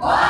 What.